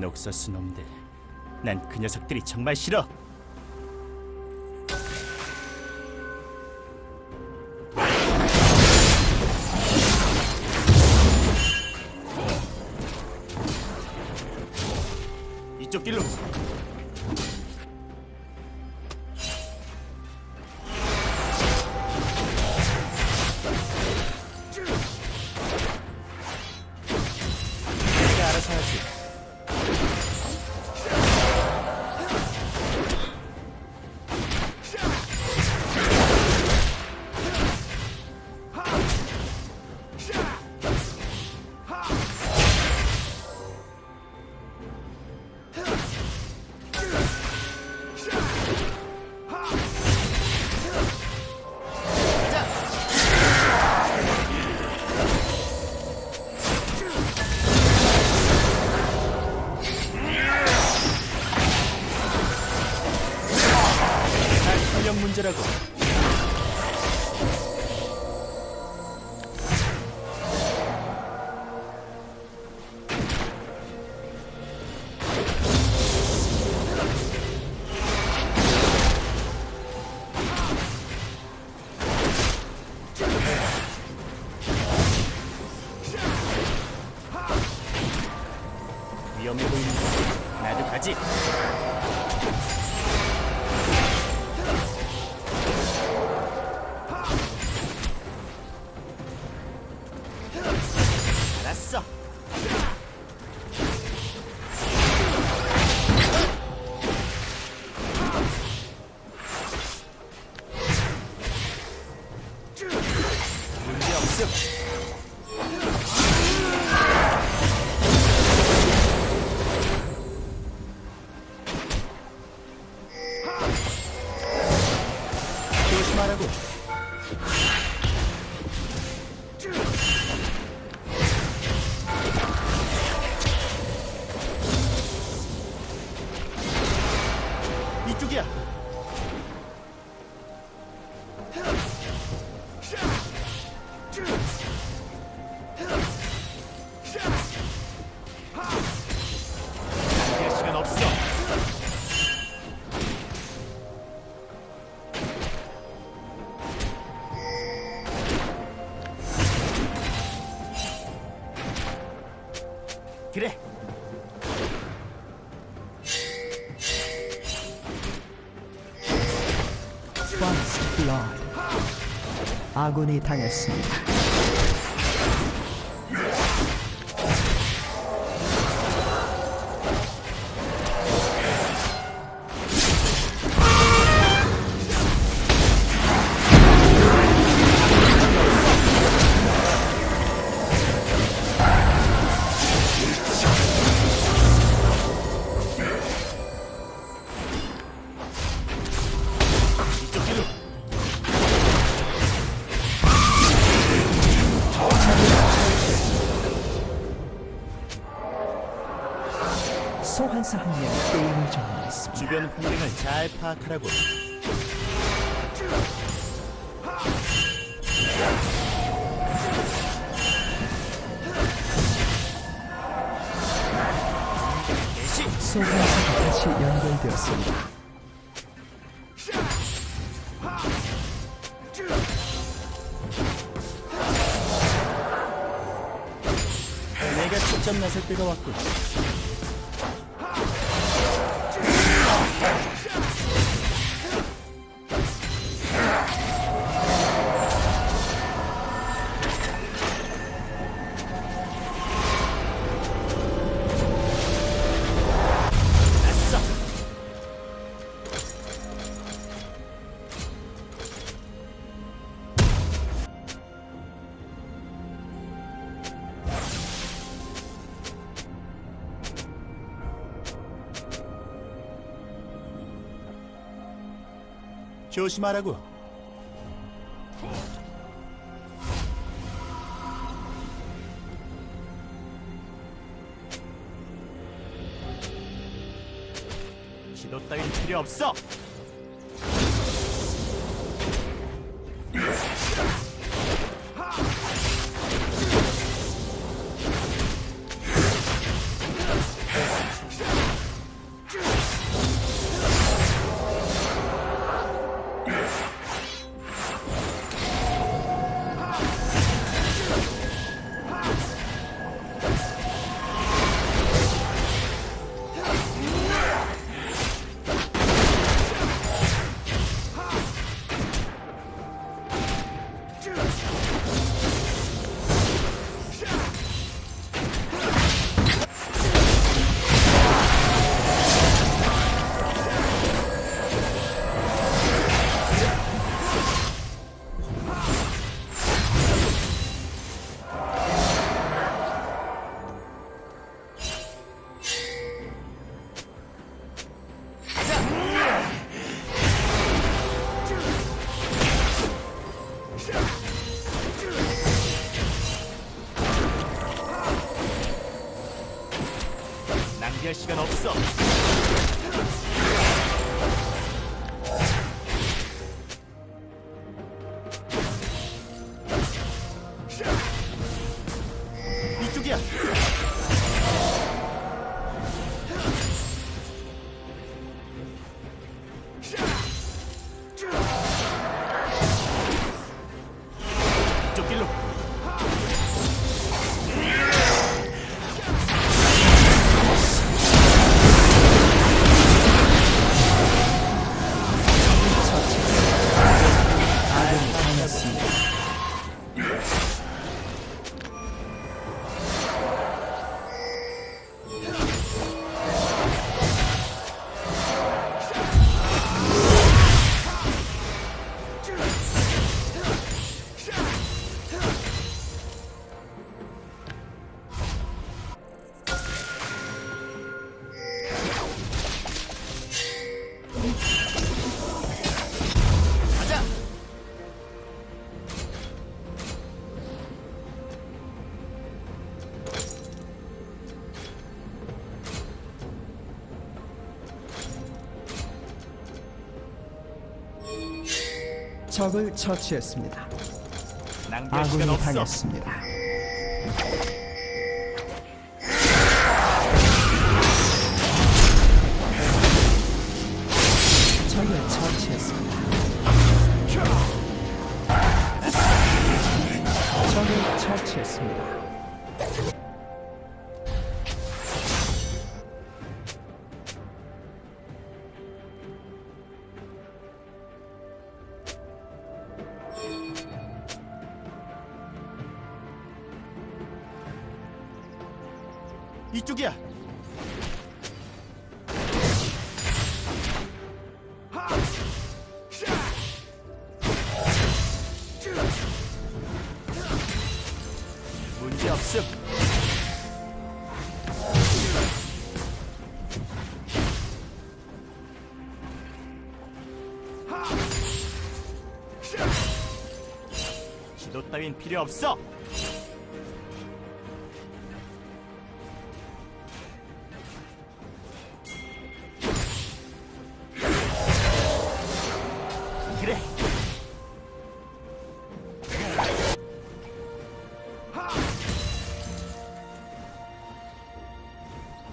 녹서스 놈들. 난 그 녀석들이 정말 싫어. you. 할 아군이 당했습니다. 소환사가 다시 연결되었습니다. 내가 직접 나설 때가 왔군. 조심하라고. 지도 따윈 필요 없어. 적을 처치했습니다. 아군이. 당했습니다. 적을 처치했습니다. 적을 처치했습니다. 이쪽이야. 문제 없음. 지도 따윈 필요 없어.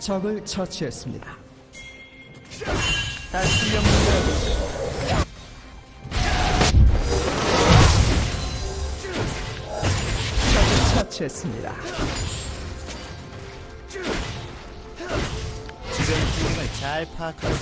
적을 처치했습니다. 다 실력 문제라고. 적을 처치했습니다. 주변 기능을 잘 파악하고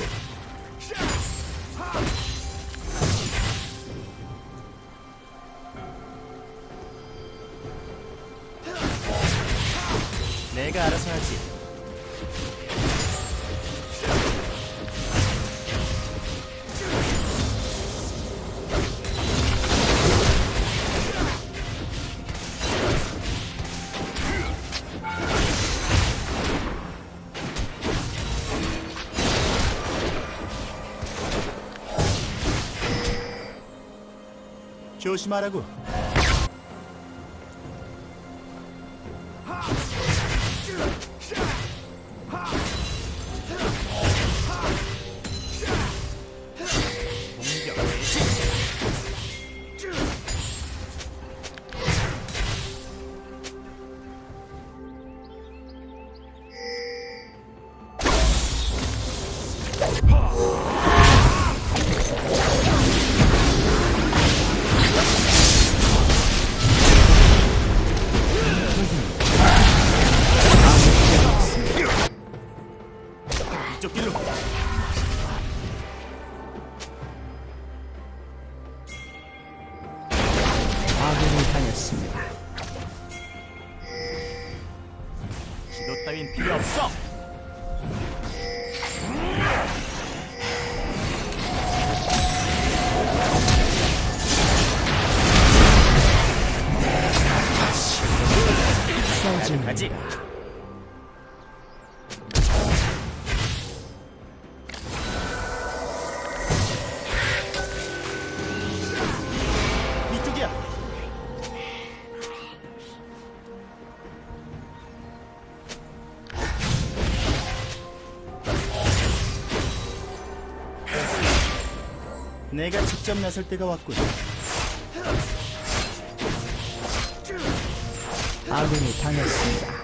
조심하라고. 직접 나설 때가 왔군. 아군이 당했습니다.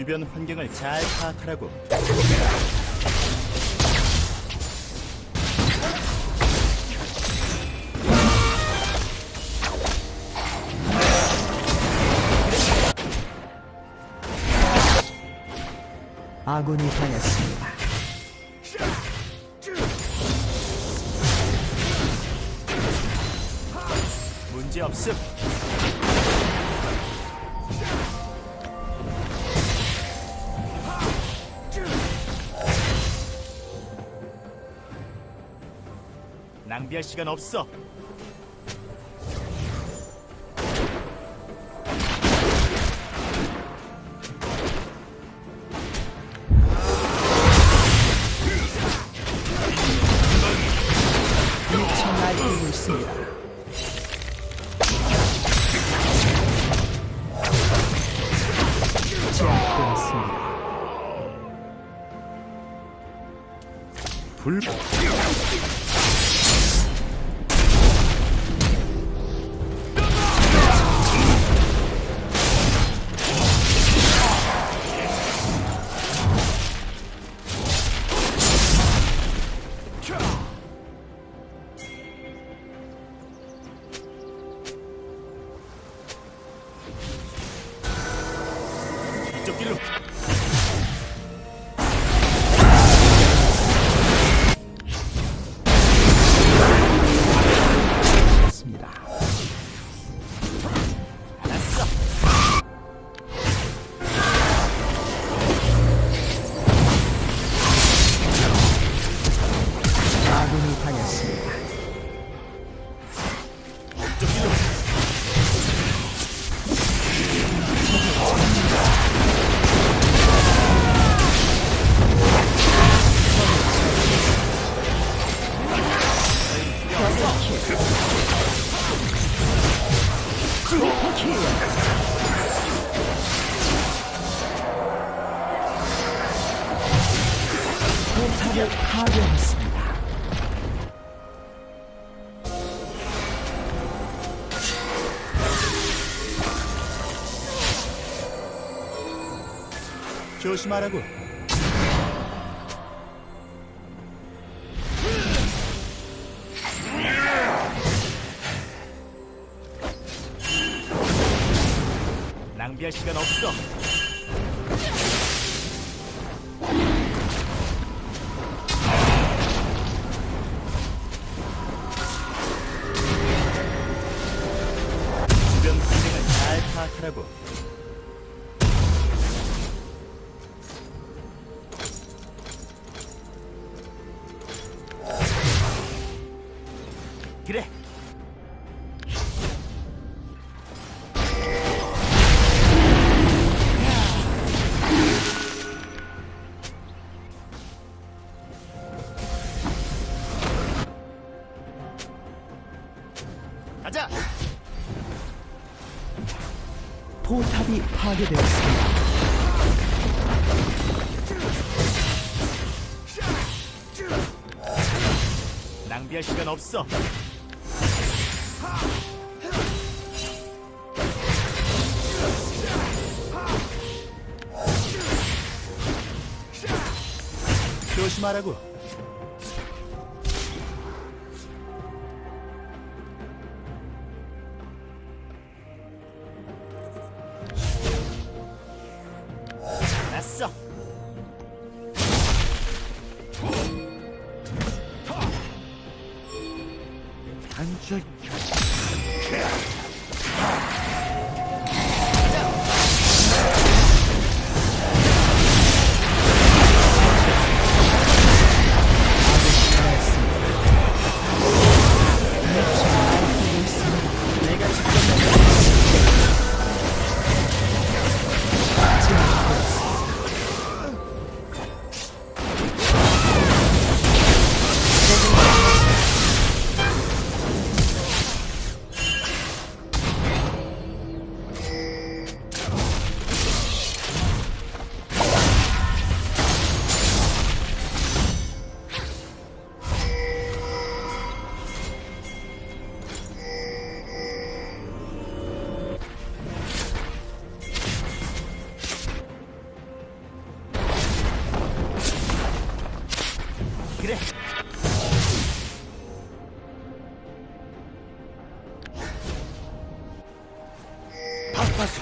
주변 환경을 잘 파악하라고. 아군이 당했습니다. 낭비할 시간 없어. 조심하라고. 그래. 가자. 포탑이 파괴되었습니다. 낭비할 시간 없어. 조심하라고.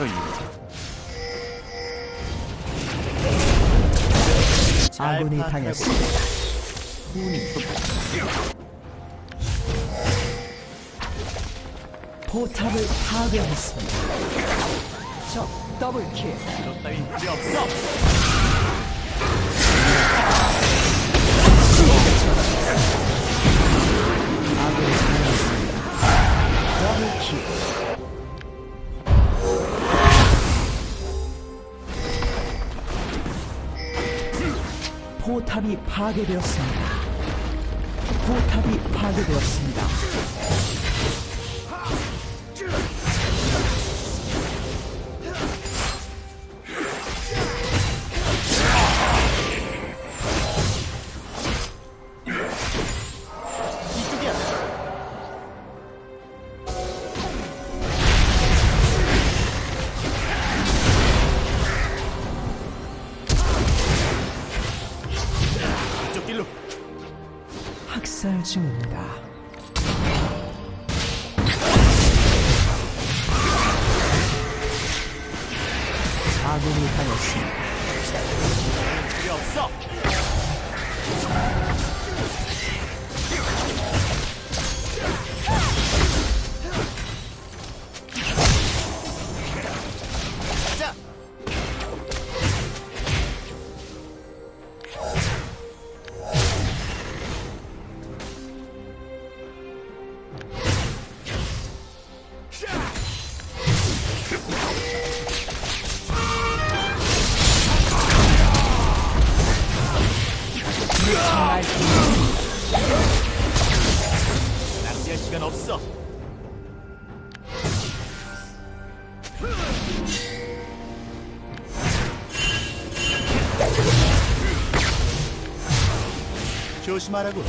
일잘 아군이 당했습니다. 포탑을 파괴했습니다. 적 더블킬. 너 따윈 필요 없어. 아군이 당했습니다. 더블킬. 포탑이 파괴되었습니다. 포탑이 파괴되었습니다. 없어. 조심하라고.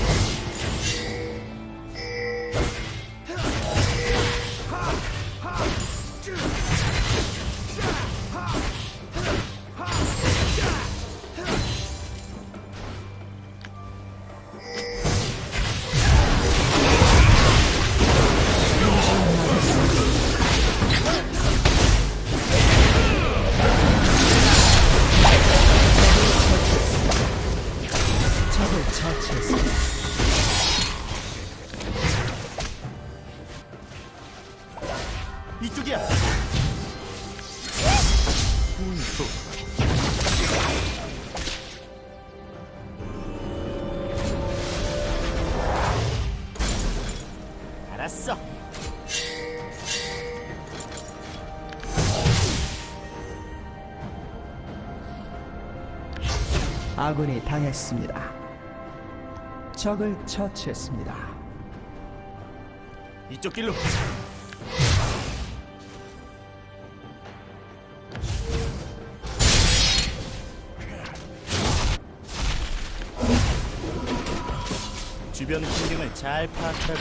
아군이 당했습니다. 적을 처치했습니다. 이쪽 길로. 주변 환경을 잘 파악하고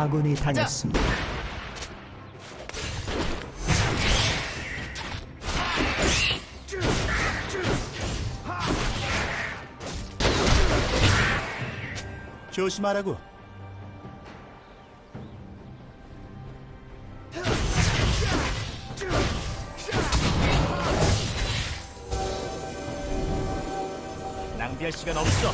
아군이 당했습니다. 조심하라고. 낭비할 시간 없어.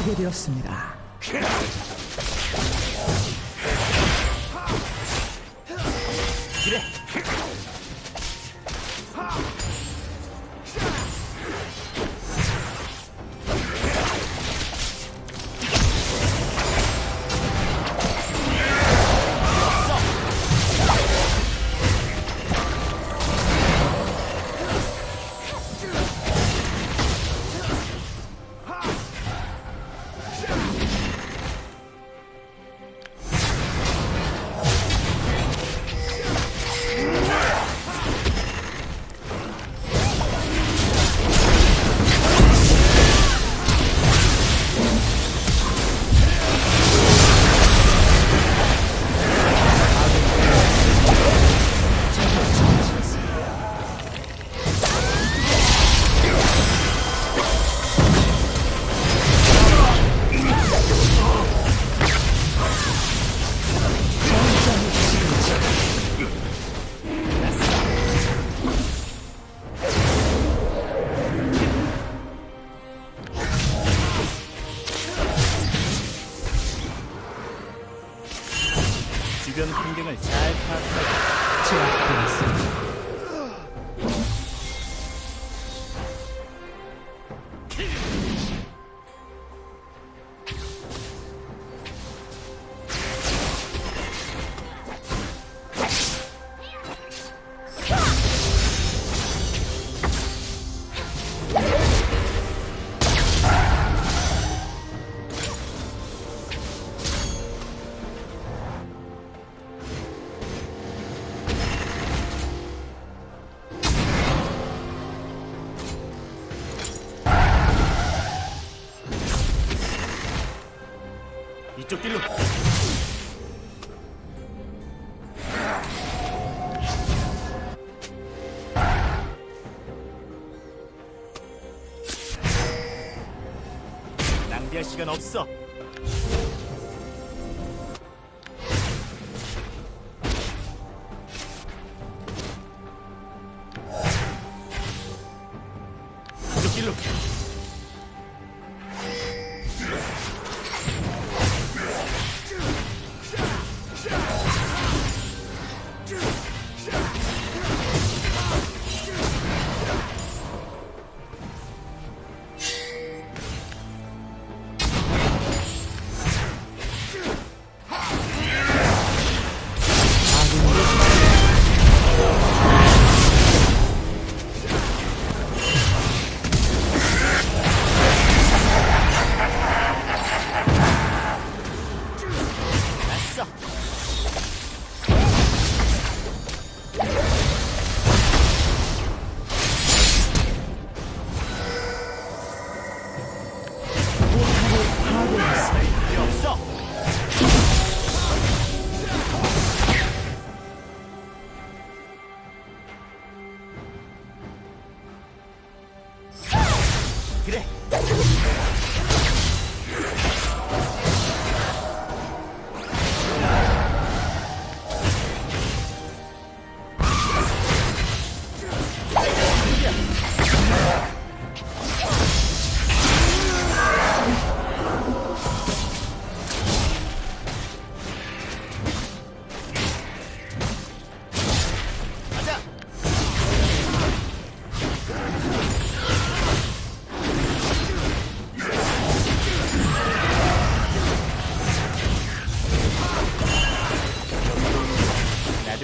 파괴되었습니다. 시간 없어.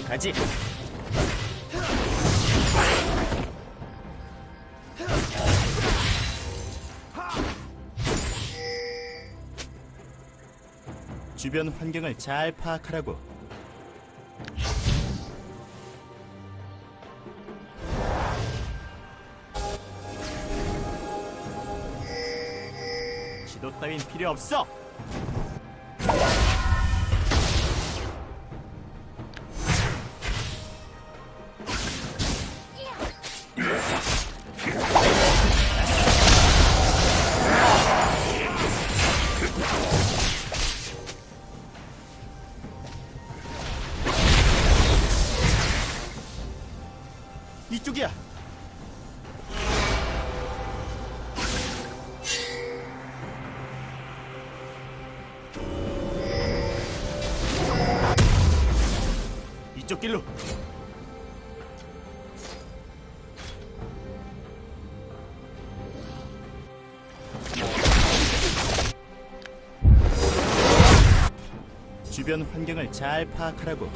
가지. 주변 환경을 잘 파악하라고. 지도 따윈 필요 없어. 잘 파악하라고.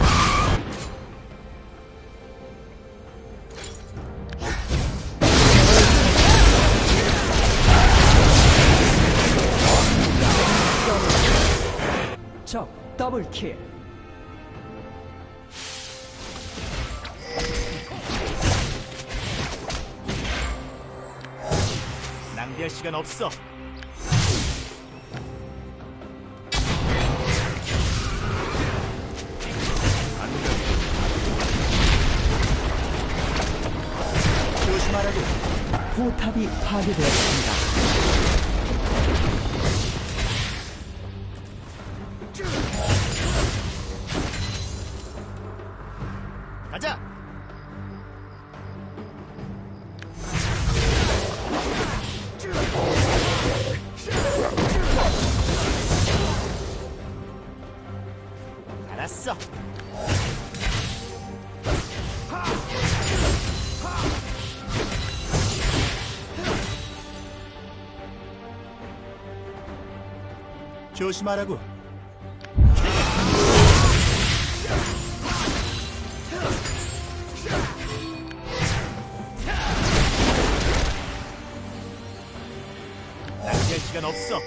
적 더블킬 낭비할 시간 없어 포탑이 파괴되었습니다. 조심하라고. 낚시할 시간 없어.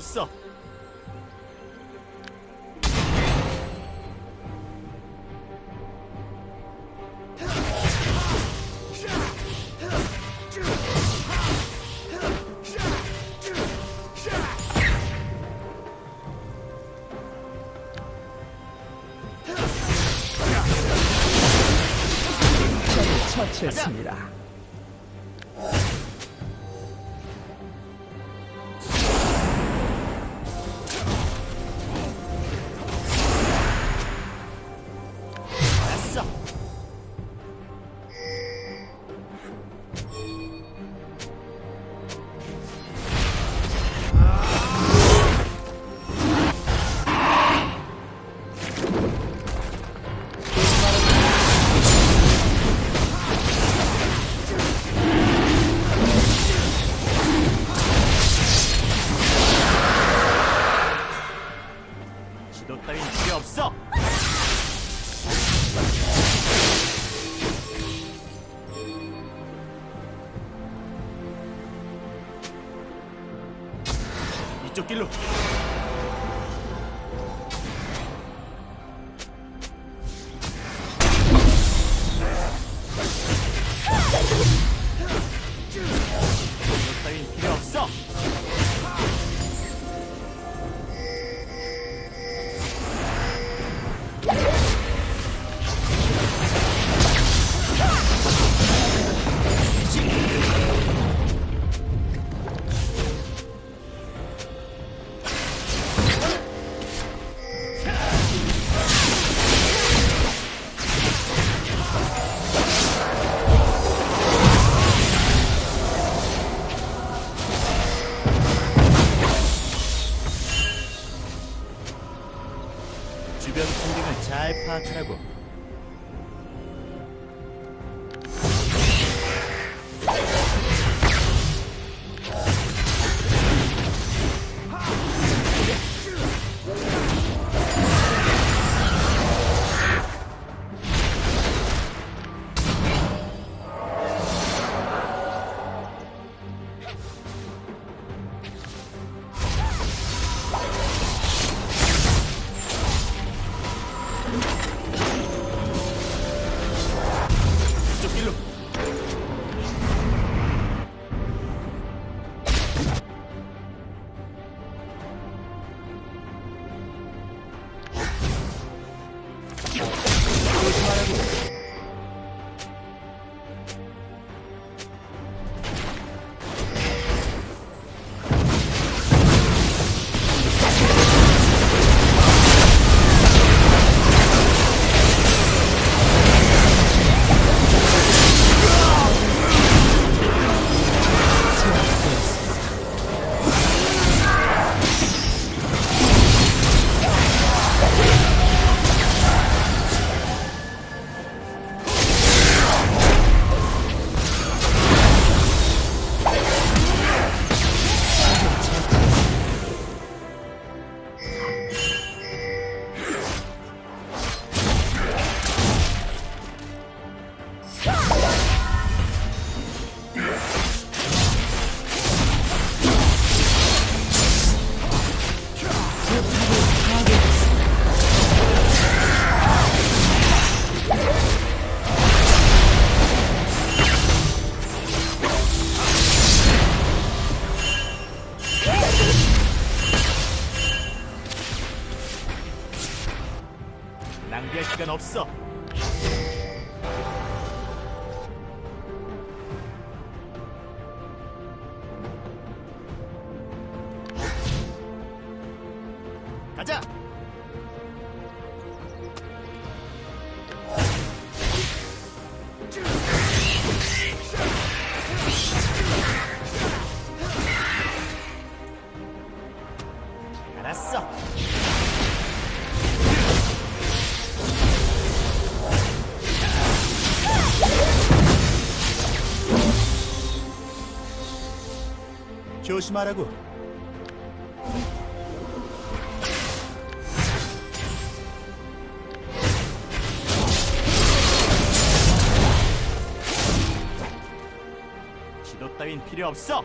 없어 처치했습니다. 이 없어. 조심하라고. 지도 따윈 필요 없어.